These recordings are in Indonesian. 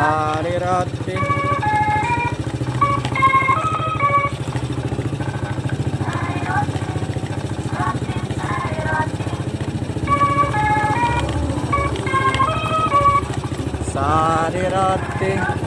Hare Radhe Sare Radhe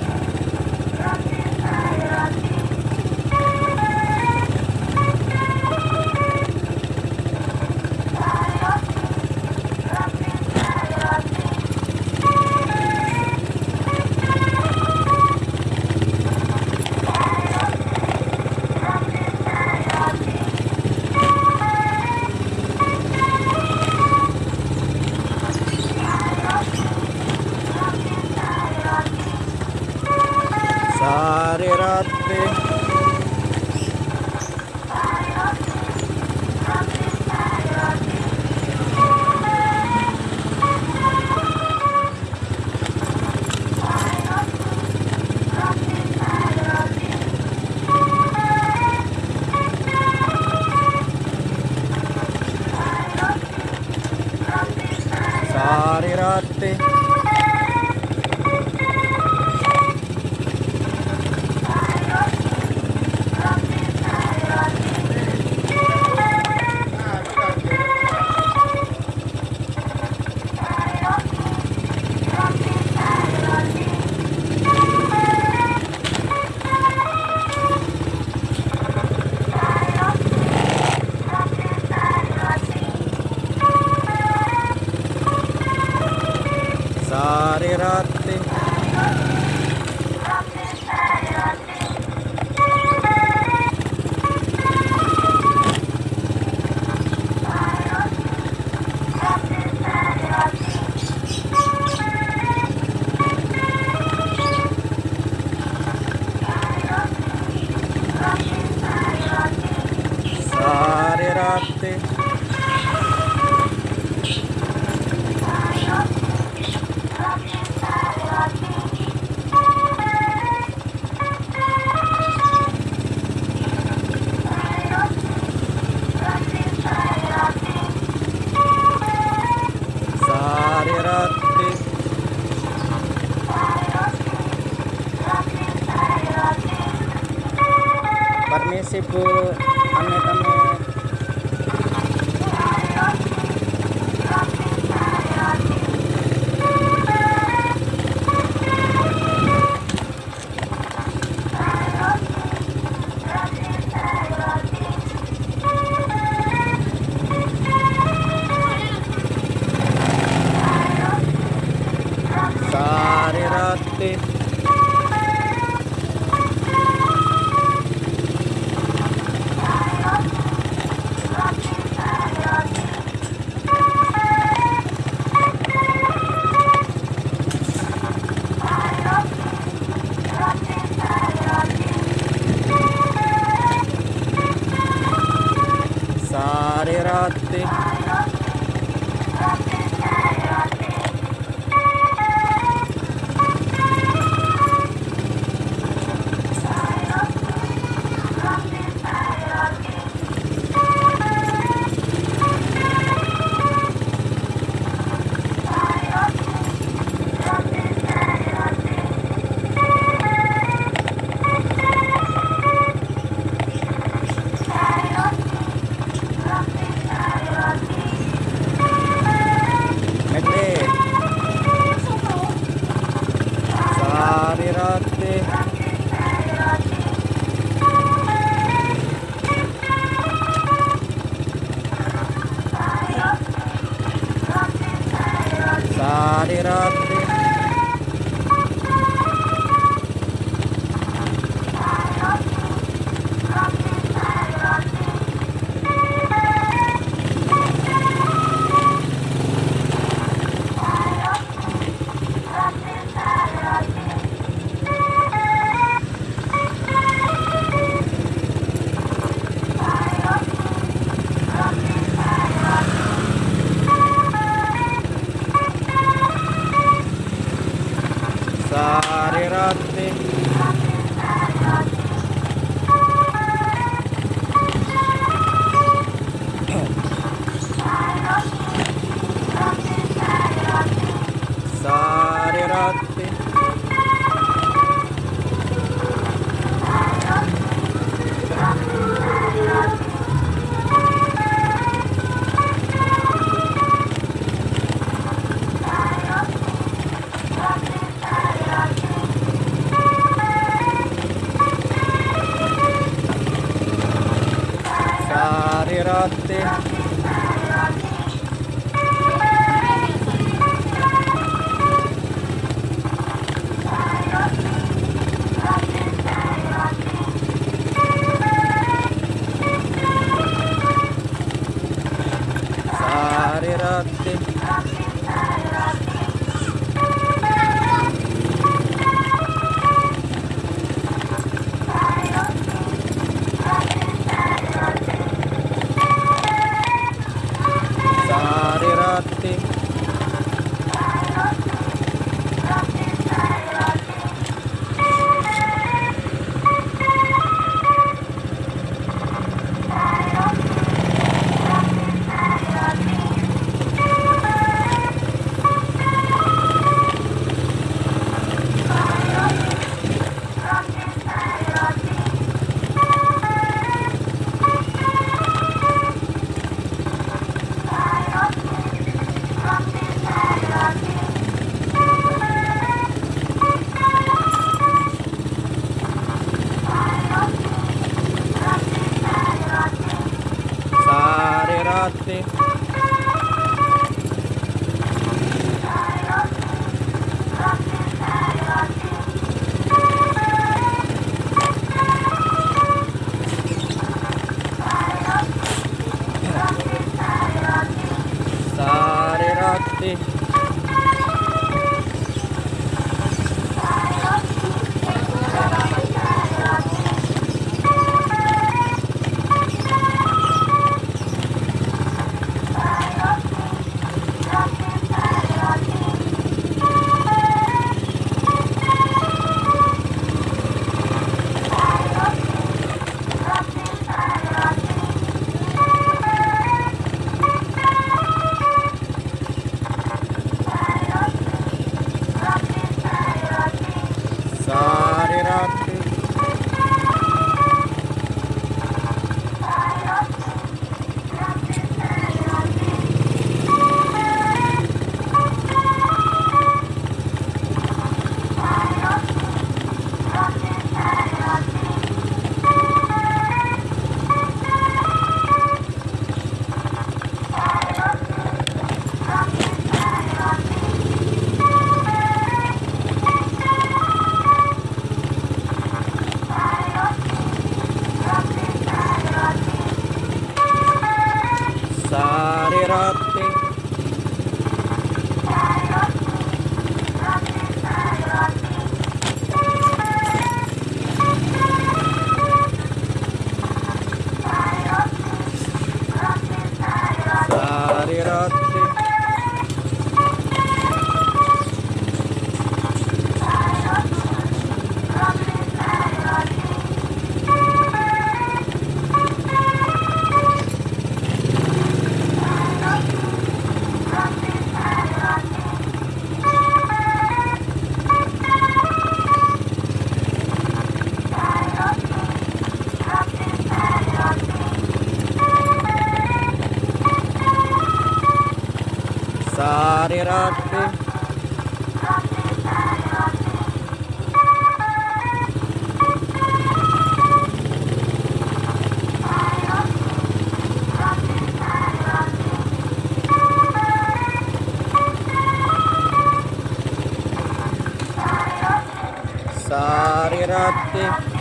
वगैरह पे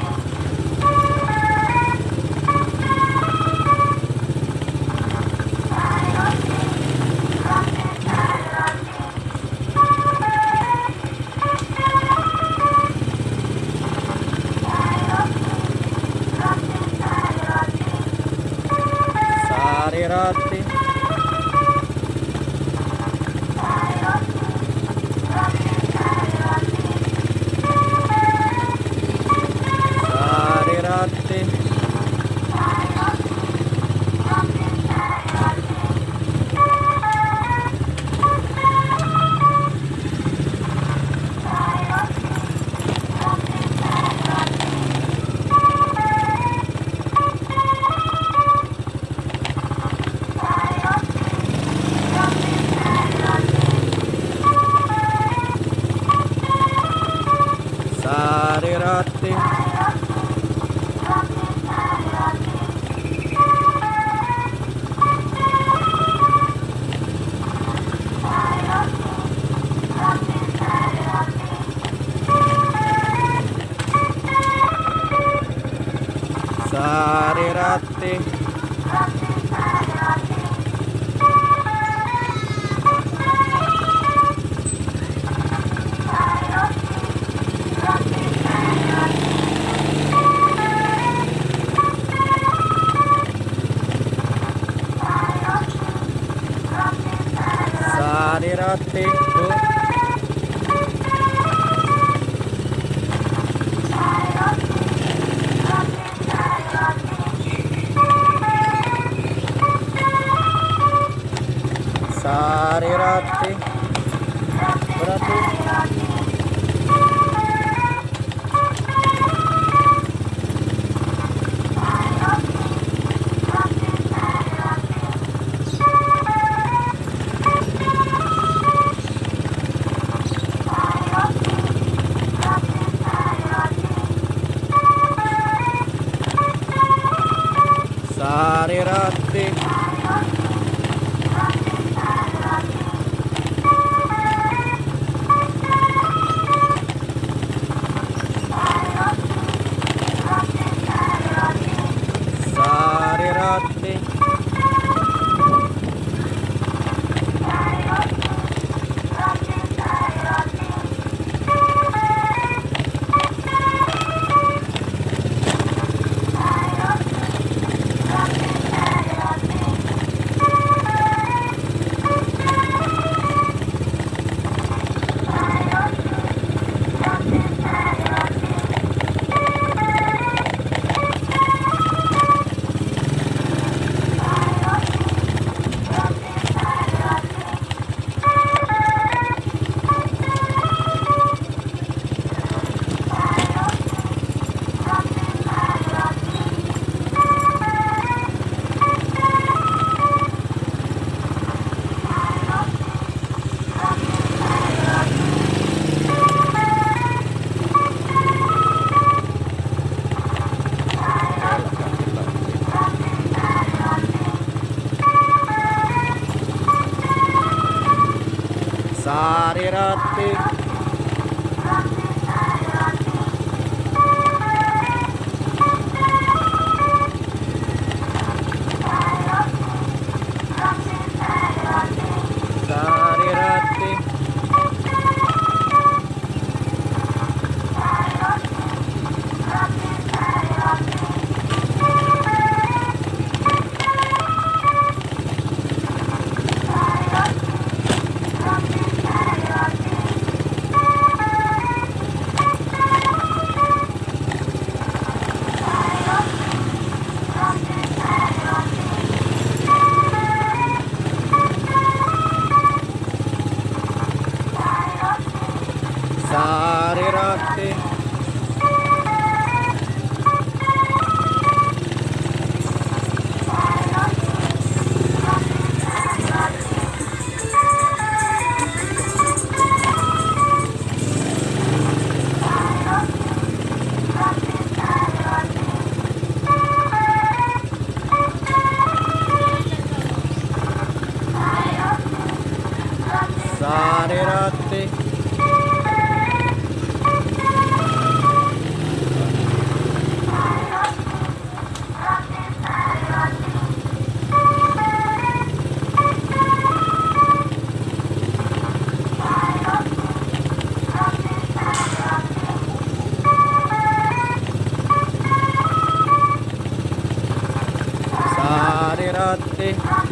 parte 2. 对。पे Sarira. खैरात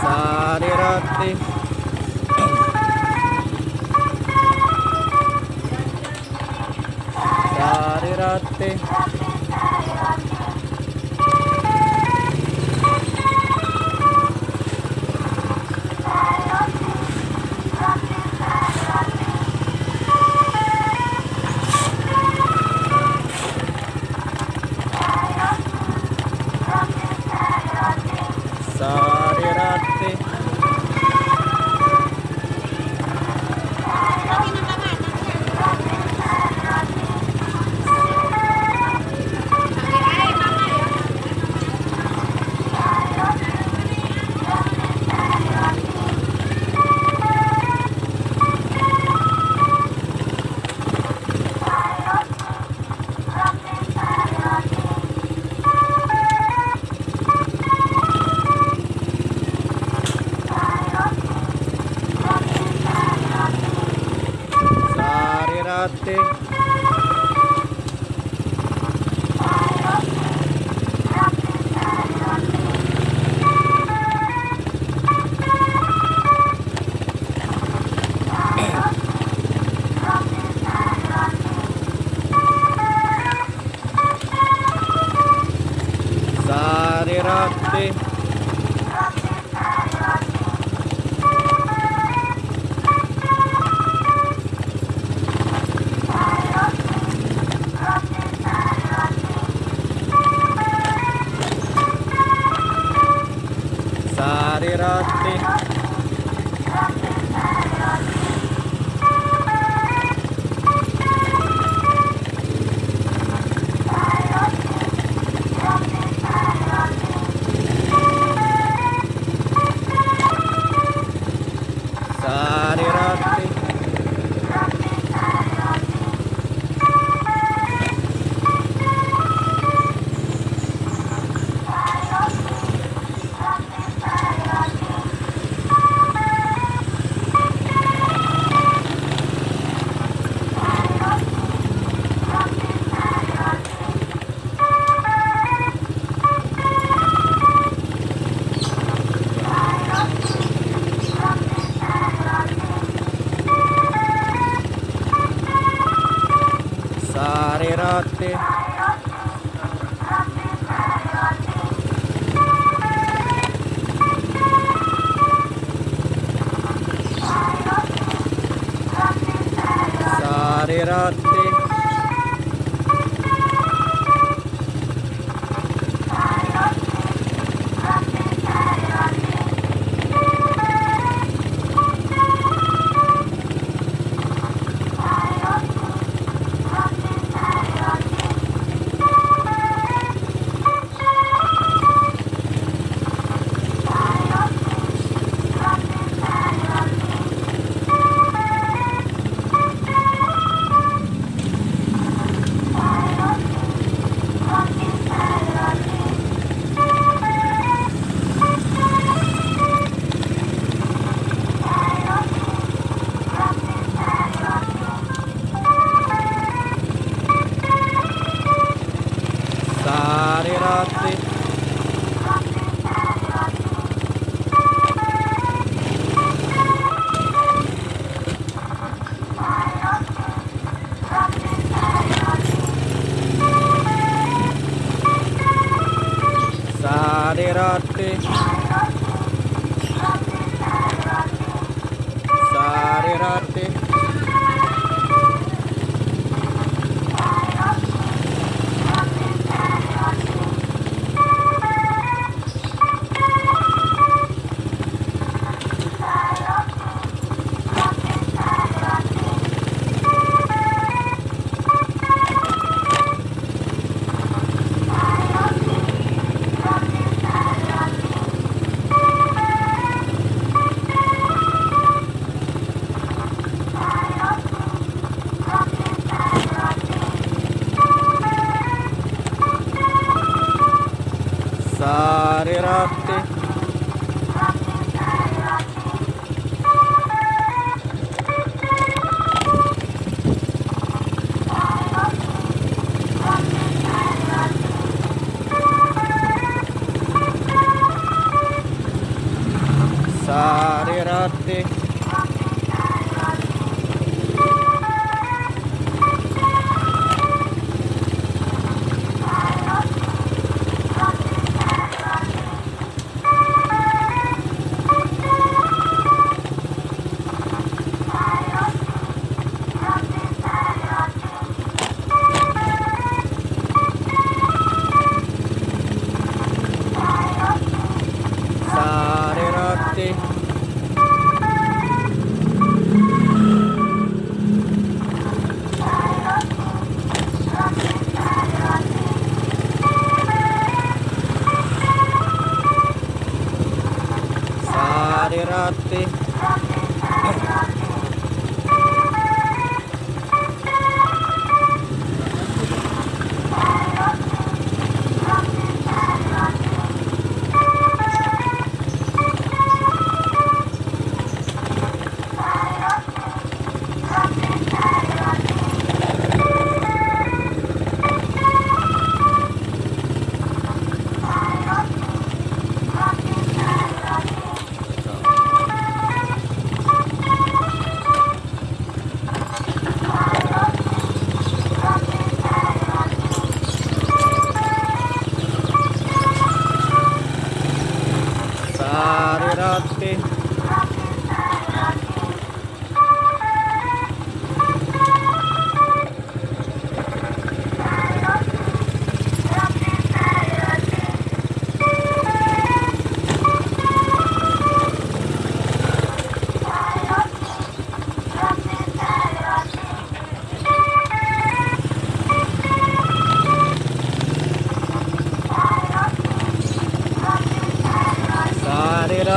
Sarirati.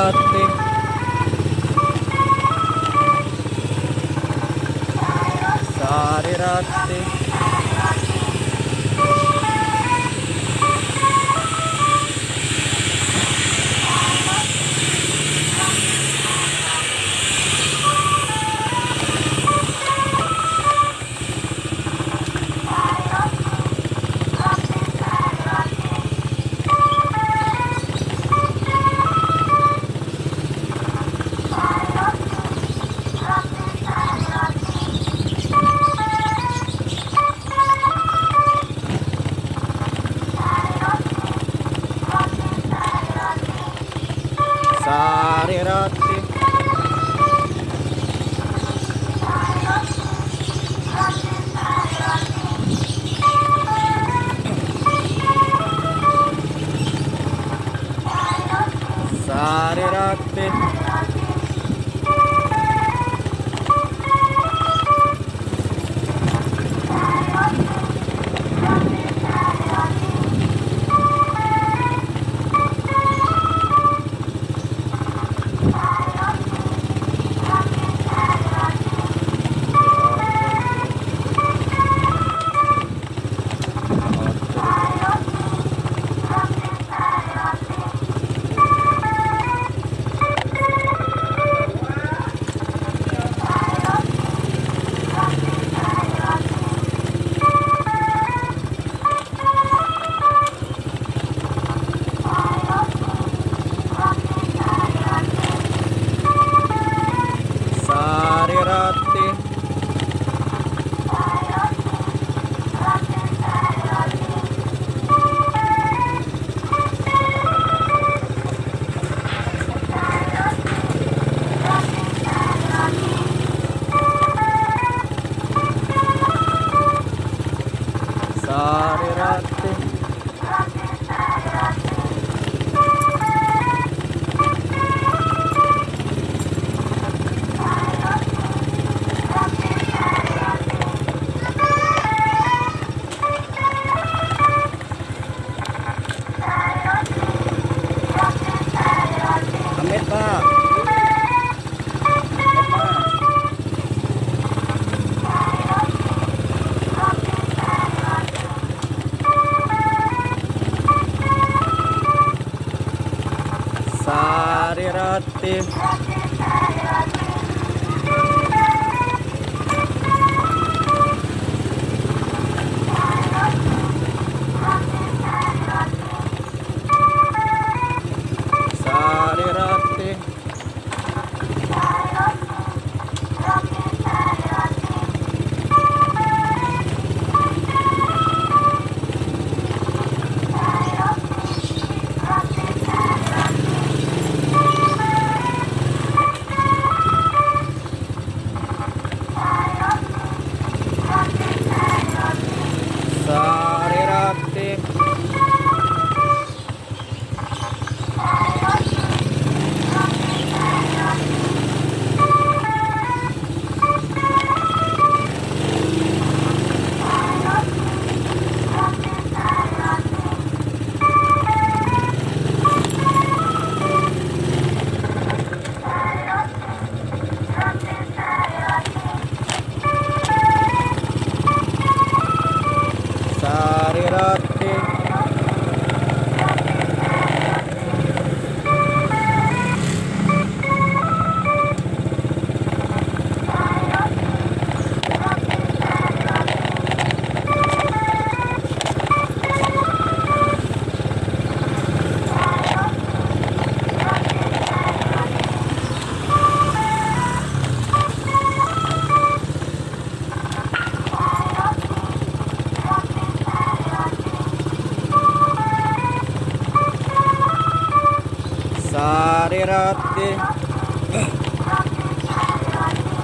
सकते सारे रास्ते। bit. Sari Roti.